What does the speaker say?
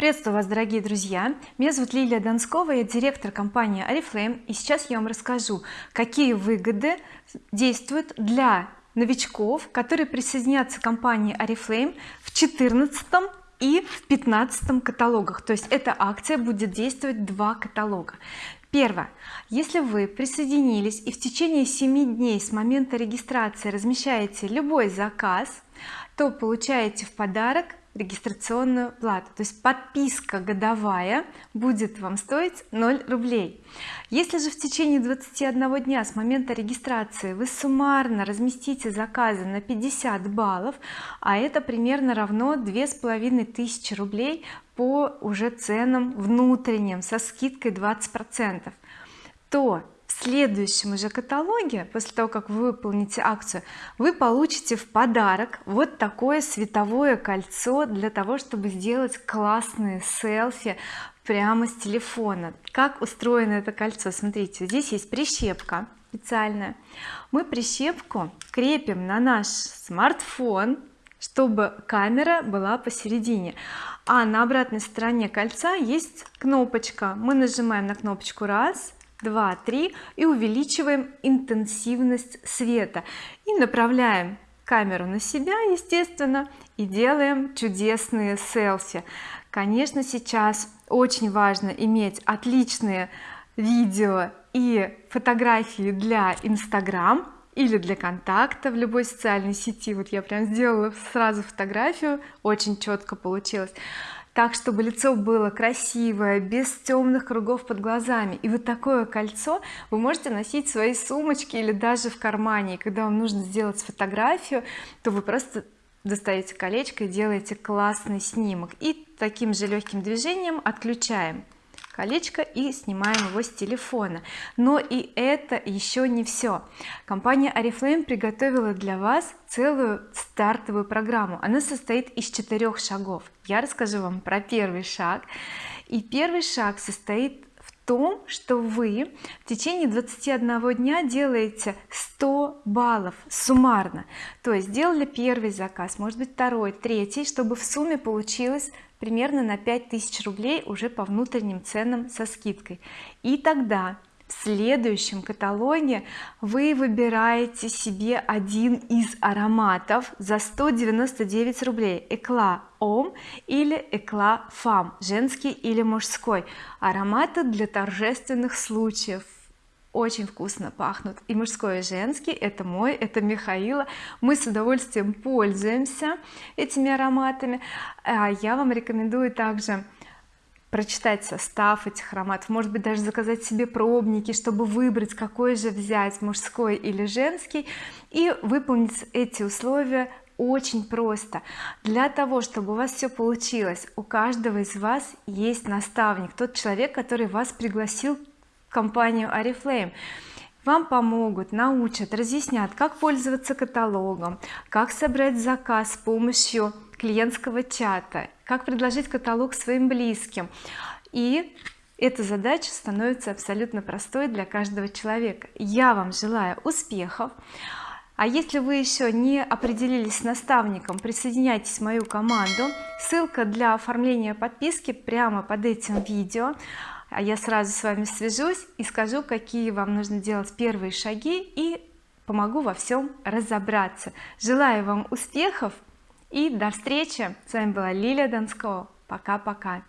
приветствую вас дорогие друзья. Меня зовут Лилия Донскова я директор компании oriflame и сейчас я вам расскажу какие выгоды действуют для новичков которые присоединятся к компании oriflame в 14 и в 15 каталогах. То есть эта акция будет действовать два каталога. Первое. Если вы присоединились и в течение 7 дней с момента регистрации размещаете любой заказ то получаете в подарок регистрационную плату. То есть подписка годовая будет вам стоить 0 рублей. Если же в течение 21 дня с момента регистрации вы суммарно разместите заказы на 50 баллов а это примерно равно две с половиной тысячи рублей по уже ценам внутренним со скидкой 20 процентов то следующем уже каталоге после того как вы выполните акцию вы получите в подарок вот такое световое кольцо для того чтобы сделать классные селфи прямо с телефона. Как устроено это кольцо? Смотрите здесь есть прищепка специальная. Мы прищепку крепим на наш смартфон чтобы камера была посередине. А на обратной стороне кольца есть кнопочка. Мы нажимаем на кнопочку раз 2 3 и увеличиваем интенсивность света. И направляем камеру на себя естественно и делаем чудесные селфи. Конечно сейчас очень важно иметь отличные видео и фотографии для Instagram или для контакта в любой социальной сети. Вот я прям сделала сразу фотографию очень четко получилось так чтобы лицо было красивое без темных кругов под глазами. И вот такое кольцо вы можете носить в своей сумочке или даже в кармане. И когда вам нужно сделать фотографию то вы просто достаете колечко и делаете классный снимок. И таким же легким движением отключаем колечко и снимаем его с телефона. Но и это еще не все компания oriflame приготовила для вас целую стартовую программу. Она состоит из четырех шагов. Я расскажу вам про первый шаг. И первый шаг состоит том что вы в течение 21 дня делаете 100 баллов суммарно. То есть сделали первый заказ может быть второй третий чтобы в сумме получилось примерно на 5000 рублей уже по внутренним ценам со скидкой. И тогда в следующем каталоге вы выбираете себе один из ароматов за 199 рублей. Экла ом или экла фам женский или мужской. Ароматы для торжественных случаев. Очень вкусно пахнут и мужской и женский. Это мой это Михаила. Мы с удовольствием пользуемся этими ароматами. А я вам рекомендую также прочитать состав этих ароматов может быть даже заказать себе пробники чтобы выбрать какой же взять мужской или женский и выполнить эти условия очень просто. Для того чтобы у вас все получилось у каждого из вас есть наставник тот человек который вас пригласил в компанию oriflame вам помогут научат разъяснят как пользоваться каталогом как собрать заказ с помощью клиентского чата как предложить каталог своим близким. И эта задача становится абсолютно простой для каждого человека. Я вам желаю успехов. А если вы еще не определились с наставником присоединяйтесь в мою команду. Ссылка для оформления подписки прямо под этим видео. А я сразу с вами свяжусь и скажу какие вам нужно делать первые шаги и помогу во всем разобраться. Желаю вам успехов и до встречи. С вами была Лилия Донского. Пока-пока